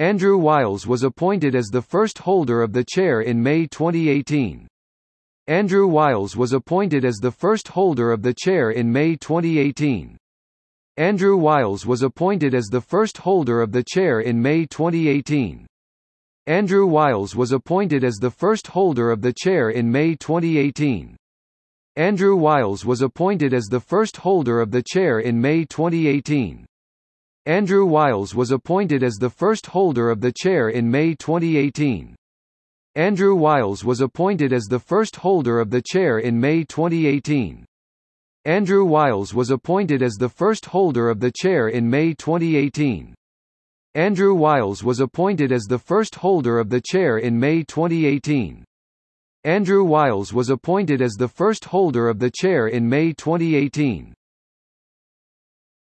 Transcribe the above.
Andrew Wiles was appointed as the first holder of the chair in May 2018. Andrew Wiles was appointed as the first holder of the chair in May 2018. Andrew Wiles was appointed as the first holder of the chair in May 2018. Andrew Wiles was appointed as the first holder of the chair in May 2018. Andrew Wiles was appointed as the first holder of the chair in May 2018. Andrew Wiles was appointed as the first holder of the chair in May 2018. Andrew Wiles was appointed as the first holder of the chair in May 2018. Andrew Wiles was appointed as the first holder of the chair in May 2018. Andrew Wiles was appointed as the first holder of the chair in May 2018. Andrew Wiles was appointed as the first holder of the chair in May 2018.